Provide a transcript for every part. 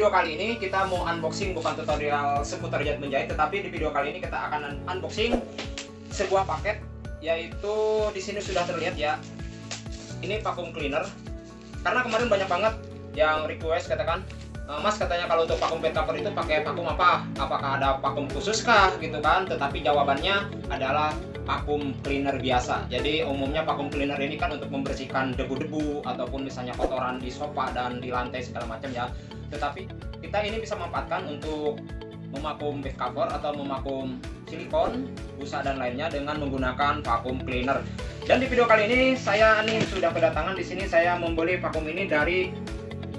video kali ini kita mau unboxing bukan tutorial seputar jahit menjahit tetapi di video kali ini kita akan unboxing sebuah paket yaitu di sini sudah terlihat ya ini vacuum cleaner karena kemarin banyak banget yang request katakan e, Mas katanya kalau untuk vacuum bed cover itu pakai vacuum apa? Apakah ada vacuum khusus kah gitu kan? Tetapi jawabannya adalah vacuum cleaner biasa. Jadi umumnya vacuum cleaner ini kan untuk membersihkan debu-debu ataupun misalnya kotoran di sofa dan di lantai segala macam ya. Tetapi kita ini bisa memanfaatkan untuk memakum bed cover atau memakum silikon, busa dan lainnya dengan menggunakan vacuum cleaner. Dan di video kali ini saya nih sudah kedatangan di sini saya membeli vacuum ini dari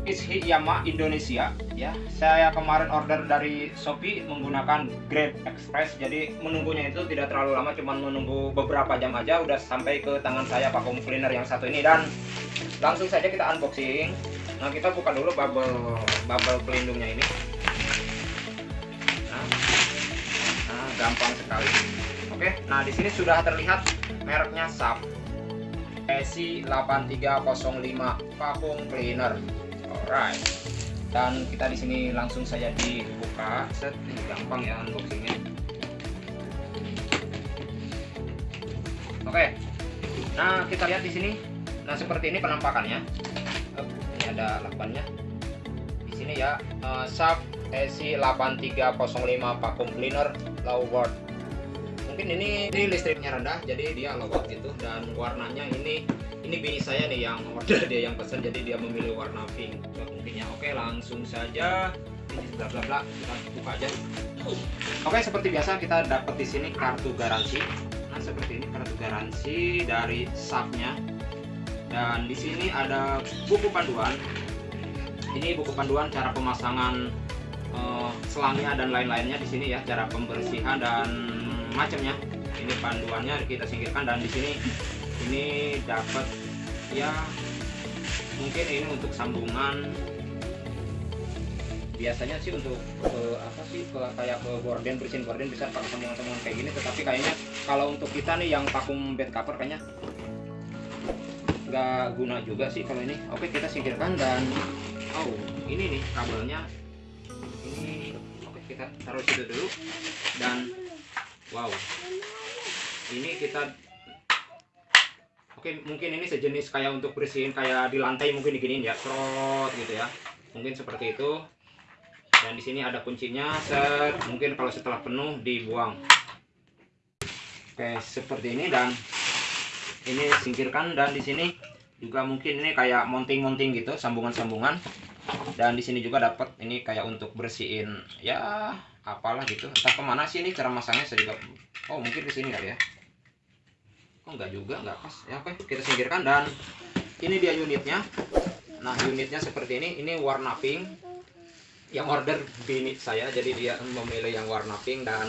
Ishiyama Indonesia ya. Saya kemarin order dari Shopee menggunakan Grab Express. Jadi menunggunya itu tidak terlalu lama, cuma menunggu beberapa jam aja udah sampai ke tangan saya vacuum cleaner yang satu ini dan langsung saja kita unboxing. Nah, kita buka dulu bubble bubble pelindungnya ini. Nah, nah gampang sekali. Oke, nah di sini sudah terlihat mereknya SAP ESI 8305 vacuum cleaner Alright. Dan kita di sini langsung saja dibuka. Set, ini gampang ya unboxingnya. Oke. Nah, kita lihat di sini. Nah, seperti ini penampakannya. ini ada lakbannya. Di sini ya, uh, SAP ESI 8305 vacuum cleaner low watt. Mungkin ini, ini listriknya rendah, jadi dia low watt gitu dan warnanya ini ini bini saya nih yang order dia yang pesan jadi dia memilih warna pink. Mungkin ya. Oke langsung saja. Ini bla bla bla. Kita buka aja. Oke seperti biasa kita dapat di sini kartu garansi. Nah seperti ini kartu garansi dari sapnya dan di sini ada buku panduan. Ini buku panduan cara pemasangan uh, selangnya dan lain-lainnya di sini ya cara pembersihan dan macamnya. Ini panduannya kita singkirkan dan di sini ini dapat ya mungkin ini untuk sambungan. Biasanya sih untuk ke apa sih ke kayak ke gorden bersihin gorden bisa pakai sambungan-sambungan kayak gini. Tetapi kayaknya kalau untuk kita nih yang vakum bed cover kayaknya nggak guna juga sih kalau ini. Oke kita singkirkan dan oh ini nih kabelnya. Ini oke kita taruh situ dulu. Dan wow ini kita Oke, mungkin ini sejenis kayak untuk bersihin kayak di lantai mungkin diginiin ya, trot gitu ya. Mungkin seperti itu. Dan di sini ada kuncinya, set. Mungkin kalau setelah penuh dibuang. Oke, seperti ini dan ini singkirkan dan di sini juga mungkin ini kayak mounting-mounting gitu, sambungan-sambungan. Dan di sini juga dapat ini kayak untuk bersihin ya apalah gitu. Entah ke mana sih ini cara masangnya saya juga. Oh, mungkin di sini kali ya oh enggak juga? Enggak pas. Ya oke. Kita singkirkan. Dan ini dia unitnya. Nah unitnya seperti ini. Ini warna pink. Yang order bini saya. Jadi dia memilih yang warna pink. Dan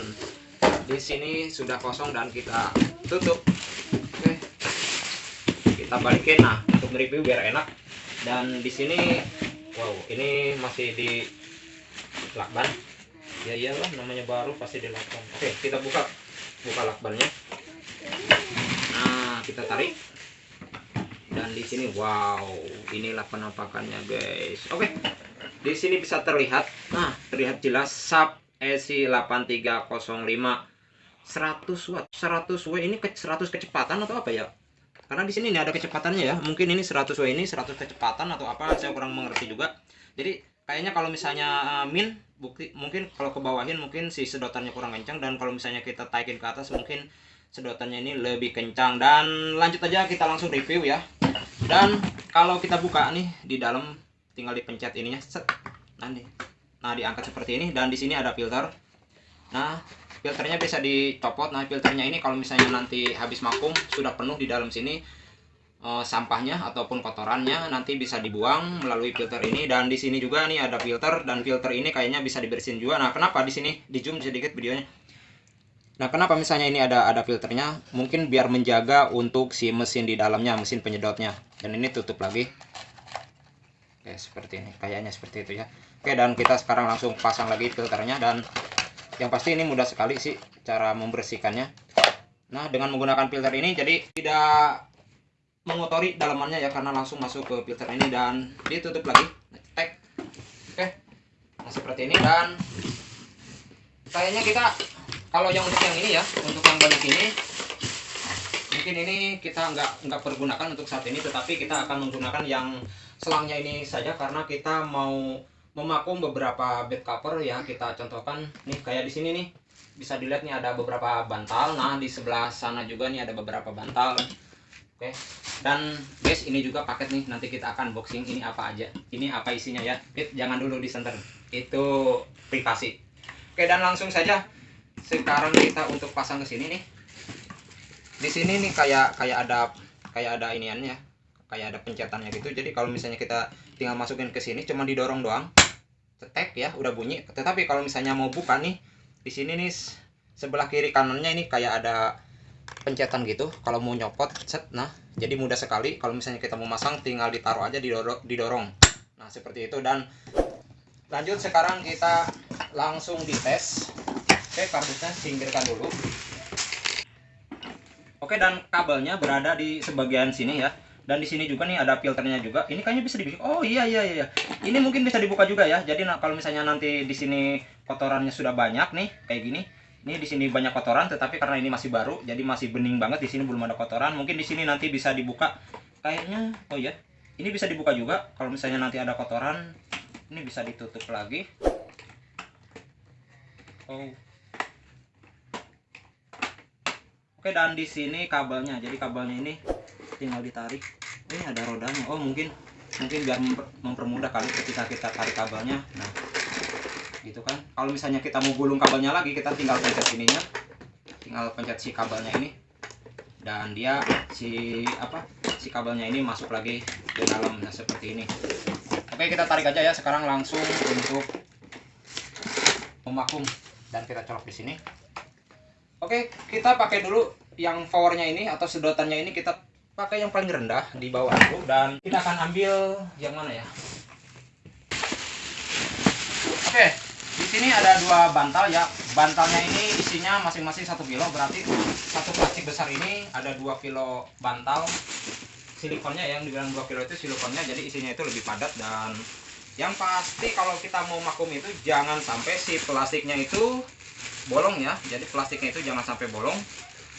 di sini sudah kosong dan kita tutup. Oke. Kita balikin. Nah untuk mereview biar enak. Dan di sini wow ini masih di lakban. Ya iyalah namanya baru pasti di lakban. Oke kita buka. Buka lakbannya kita tarik. Dan di sini wow inilah penampakannya guys. Oke di sini bisa terlihat. Nah terlihat jelas SAP ESI 8305 100 watt 100 watt. Ini ke 100 kecepatan atau apa ya? Karena di sini ini ada kecepatannya ya. Mungkin ini 100 watt ini 100 kecepatan atau apa saya kurang mengerti juga. Jadi kayaknya kalau misalnya uh, min bukti mungkin kalau ke bawahin mungkin si sedotannya kurang kencang. Dan kalau misalnya kita taikin ke atas mungkin sedotannya ini lebih kencang. Dan lanjut aja kita langsung review ya. Dan kalau kita buka nih di dalam tinggal dipencet ininya set. Nih. Nah diangkat seperti ini dan di sini ada filter. Nah filternya bisa dicopot. Nah filternya ini kalau misalnya nanti habis makum sudah penuh di dalam sini uh, sampahnya ataupun kotorannya nanti bisa dibuang melalui filter ini. Dan di sini juga nih ada filter dan filter ini kayaknya bisa dibersihin juga. Nah kenapa di sini? Di zoom sedikit videonya Nah, kenapa misalnya ini ada ada filternya? Mungkin biar menjaga untuk si mesin di dalamnya, mesin penyedotnya. Dan ini tutup lagi. Oke, seperti ini. Kayaknya seperti itu ya. Oke, dan kita sekarang langsung pasang lagi filternya dan yang pasti ini mudah sekali sih cara membersihkannya. Nah, dengan menggunakan filter ini jadi tidak mengotori dalamannya ya karena langsung masuk ke filter ini dan ditutup lagi. Tek. Oke, seperti ini dan kayaknya kita kalau yang untuk yang ini ya untuk yang banyak ini mungkin ini kita nggak nggak pergunakan untuk saat ini tetapi kita akan menggunakan yang selangnya ini saja karena kita mau memakum beberapa bed cover ya. Kita contohkan nih kayak di sini nih. Bisa dilihat nih ada beberapa bantal. Nah di sebelah sana juga nih ada beberapa bantal. Oke. Dan guys ini juga paket nih. Nanti kita akan boxing ini apa aja. Ini apa isinya ya? Bit, jangan dulu disenter itu privasi oke dan langsung saja sekarang kita untuk pasang ke sini nih. Di sini nih kayak kayak ada kayak ada iniannya kayak ada pencetannya gitu. Jadi kalau misalnya kita tinggal masukin ke sini cuma didorong doang cetek ya udah bunyi. Tetapi kalau misalnya mau buka nih di sini nih sebelah kiri kanannya ini kayak ada pencetan gitu. Kalau mau nyopot set nah jadi mudah sekali. Kalau misalnya kita mau masang tinggal ditaruh aja didorong, didorong. Nah seperti itu. Dan lanjut sekarang kita langsung dites oke kardusnya singkirkan dulu. Oke dan kabelnya berada di sebagian sini ya. Dan di sini juga nih ada filternya juga. Ini kayaknya bisa dibuka oh iya iya iya. Ini mungkin bisa dibuka juga ya. Jadi nah, kalau misalnya nanti di sini kotorannya sudah banyak nih kayak gini. Ini di sini banyak kotoran tetapi karena ini masih baru jadi masih bening banget di sini belum ada kotoran. Mungkin di sini nanti bisa dibuka. Kayaknya oh iya ini bisa dibuka juga. Kalau misalnya nanti ada kotoran ini bisa ditutup lagi. Oh oke dan di sini kabelnya. Jadi kabelnya ini tinggal ditarik. Ini ada rodanya. Oh mungkin mungkin biar memper, mempermudah kali ketika kita tarik kabelnya. Nah gitu kan. Kalau misalnya kita mau gulung kabelnya lagi kita tinggal pencet ininya. Tinggal pencet si kabelnya ini. Dan dia si apa si kabelnya ini masuk lagi ke dalam. Nah seperti ini. Oke kita tarik aja ya. Sekarang langsung untuk memakum dan kita colok di sini oke kita pakai dulu yang powernya ini atau sedotannya ini kita pakai yang paling rendah di bawah. Dulu dan kita akan ambil yang mana ya? Oke di sini ada dua bantal ya. Bantalnya ini isinya masing-masing satu kilo berarti satu plastik besar ini ada dua kilo bantal. Silikonnya yang dibilang dua kilo itu silikonnya jadi isinya itu lebih padat dan yang pasti kalau kita mau makum itu jangan sampai si plastiknya itu bolong ya. Jadi plastiknya itu jangan sampai bolong.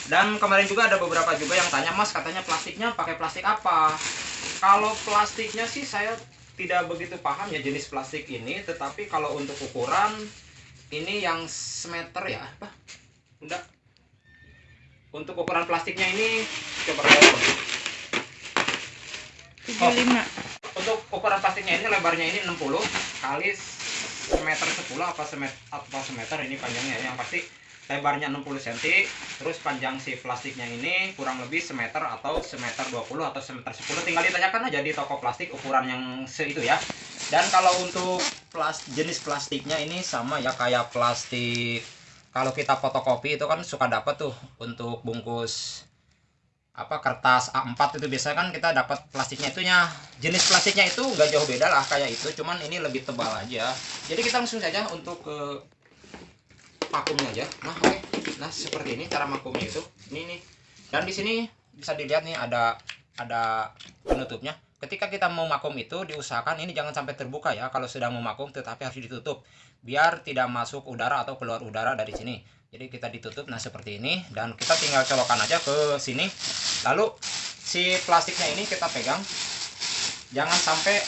Dan kemarin juga ada beberapa juga yang tanya mas katanya plastiknya pakai plastik apa? Kalau plastiknya sih saya tidak begitu paham ya jenis plastik ini tetapi kalau untuk ukuran ini yang semeter ya. Apa? Udah untuk ukuran plastiknya ini coba lihat. 75 oh, untuk ukuran plastiknya ini lebarnya ini 60 kali semeter 10 apa semeter apa semeter ini panjangnya. Yang pasti lebarnya 60 cm terus panjang si plastiknya ini kurang lebih semeter atau semeter 20 atau semeter 10 tinggal ditanyakan aja di toko plastik ukuran yang seitu ya. Dan kalau untuk plas jenis plastiknya ini sama ya kayak plastik. Kalau kita fotokopi itu kan suka dapat tuh untuk bungkus apa kertas A4 itu biasanya kan kita dapat plastiknya itunya jenis plastiknya itu nggak jauh beda lah kayak itu cuman ini lebih tebal aja. Jadi kita langsung saja untuk ke vakumnya aja. Nah oke. Okay. nah seperti ini cara vakumnya itu. Ini nih. Dan di sini bisa dilihat nih ada ada penutupnya. Ketika kita mau vakum itu diusahakan ini jangan sampai terbuka ya. Kalau sedang memakum tetapi harus ditutup. Biar tidak masuk udara atau keluar udara dari sini jadi kita ditutup nah seperti ini dan kita tinggal colokan aja ke sini. Lalu si plastiknya ini kita pegang. Jangan sampai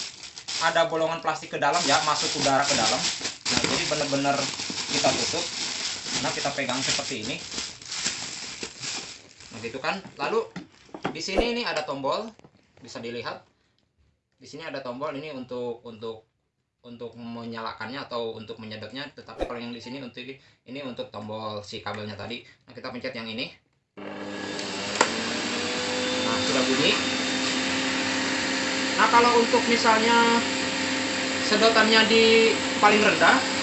ada bolongan plastik ke dalam ya masuk udara ke dalam. Nah jadi benar-benar kita tutup. Nah kita pegang seperti ini. Begitu kan? Lalu di sini ini ada tombol. Bisa dilihat. Di sini ada tombol ini untuk untuk untuk menyalakannya atau untuk menyedotnya tetapi kalau yang di sini untuk ini untuk tombol si kabelnya tadi. Nah kita pencet yang ini. Nah sudah bunyi. Nah kalau untuk misalnya sedotannya di paling rendah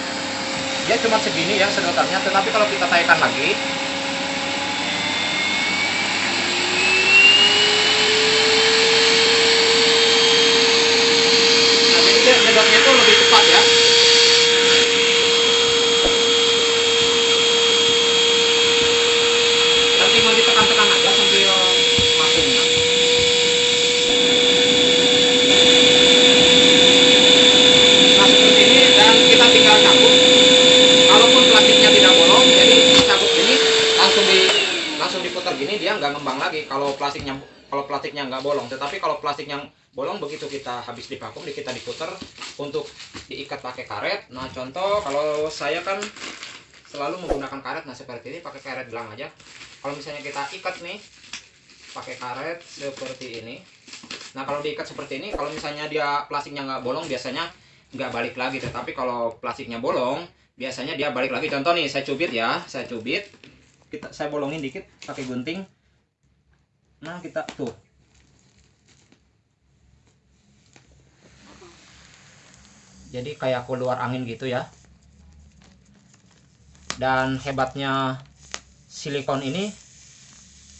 dia cuma segini ya sedotannya tetapi kalau kita taikkan lagi nah jadi dia sedotnya itu lebih cepat ya dan tinggal ditekan-tekan aja sambil masuknya nah seperti ini dan kita tinggal gini dia nggak ngembang lagi. Kalau plastiknya kalau plastiknya nggak bolong. Tetapi kalau plastiknya bolong begitu kita habis divakum kita diputer untuk diikat pakai karet. Nah contoh kalau saya kan selalu menggunakan karet. Nah seperti ini pakai karet gelang aja. Kalau misalnya kita ikat nih pakai karet seperti ini. Nah kalau diikat seperti ini kalau misalnya dia plastiknya nggak bolong biasanya nggak balik lagi. Tetapi kalau plastiknya bolong biasanya dia balik lagi. Contoh nih saya cubit ya saya cubit kita saya bolongin dikit pakai gunting. Nah kita tuh. Jadi kayak keluar angin gitu ya. Dan hebatnya silikon ini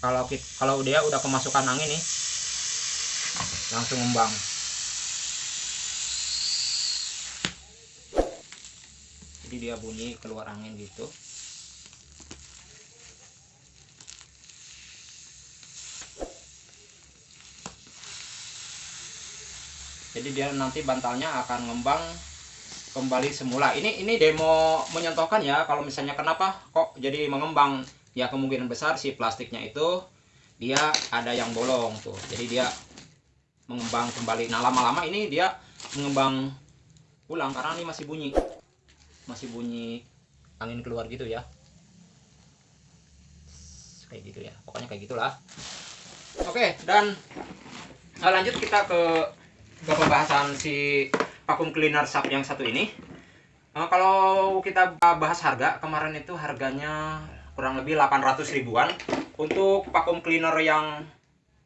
kalau kita, kalau dia udah kemasukan angin nih langsung ngembang. Jadi dia bunyi keluar angin gitu jadi dia nanti bantalnya akan ngembang kembali semula. Ini ini demo menyentuhkan ya kalau misalnya kenapa kok jadi mengembang? Ya kemungkinan besar si plastiknya itu dia ada yang bolong tuh. Jadi dia mengembang kembali. Nah lama-lama ini dia mengembang pulang karena ini masih bunyi. Masih bunyi angin keluar gitu ya. Kayak gitu ya. Pokoknya kayak gitulah. Oke dan lanjut kita ke ke pembahasan si vacuum cleaner sub yang satu ini. Nah, kalau kita bahas harga kemarin itu harganya kurang lebih 800 ribuan. Untuk vacuum cleaner yang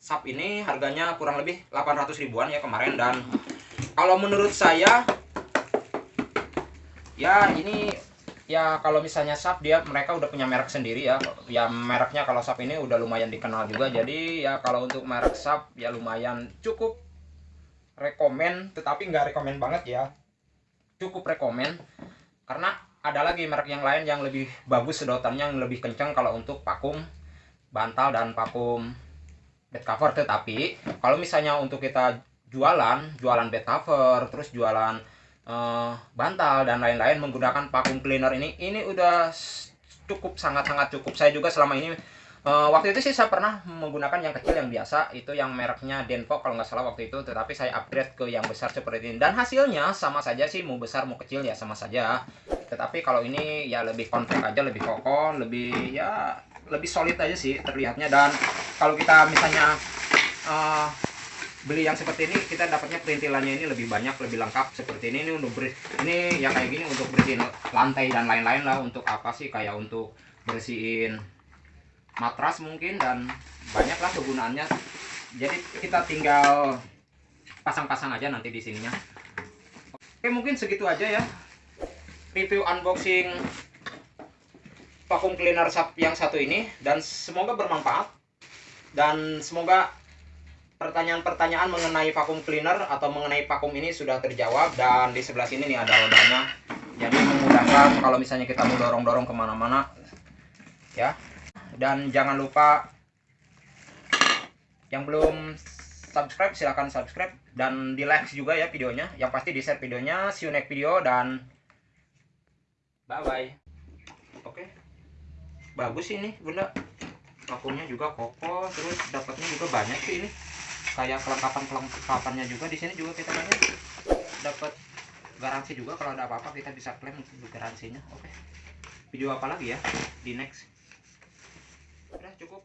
sub ini harganya kurang lebih 800 ribuan ya kemarin. Dan kalau menurut saya ya ini ya kalau misalnya sub dia mereka udah punya merek sendiri ya. Ya mereknya kalau sub ini udah lumayan dikenal juga. Jadi ya kalau untuk merek sub ya lumayan cukup rekomen tetapi nggak rekomen banget ya. Cukup rekomen karena ada lagi merek yang lain yang lebih bagus sedotannya yang lebih kencang kalau untuk vakum bantal dan vakum bed cover. Tetapi kalau misalnya untuk kita jualan jualan bed cover terus jualan uh, bantal dan lain-lain menggunakan vakum cleaner ini ini udah cukup sangat-sangat cukup. Saya juga selama ini Uh, waktu itu sih saya pernah menggunakan yang kecil yang biasa itu yang mereknya Denpo kalau nggak salah waktu itu tetapi saya upgrade ke yang besar seperti ini. Dan hasilnya sama saja sih mau besar mau kecil ya sama saja. Tetapi kalau ini ya lebih compact aja lebih kokoh lebih ya lebih solid aja sih terlihatnya. Dan kalau kita misalnya uh, beli yang seperti ini kita dapatnya perintilannya ini lebih banyak lebih lengkap seperti ini. Ini untuk beri ini ya kayak gini untuk bersihin lantai dan lain-lain lah untuk apa sih? Kayak untuk bersihin matras mungkin dan banyaklah kegunaannya. Jadi kita tinggal pasang-pasang aja nanti di sininya. Oke mungkin segitu aja ya review unboxing vacuum cleaner yang satu ini. Dan semoga bermanfaat. Dan semoga pertanyaan-pertanyaan mengenai vacuum cleaner atau mengenai vacuum ini sudah terjawab. Dan di sebelah sini nih ada rodanya jadi memudahkan kalau misalnya kita mau dorong-dorong ke mana-mana ya dan jangan lupa yang belum subscribe silahkan subscribe. Dan di like juga ya videonya. Yang pasti di share videonya. See you next video dan bye bye oke. Bagus ini bunda. Vakumnya juga kokoh terus dapatnya juga banyak sih ini. Kayak kelengkapan kelengkapannya juga di sini juga kita banyak dapat garansi juga kalau ada apa-apa kita bisa klaim untuk garansinya. Oke. Video apa lagi ya? Di next udah cukup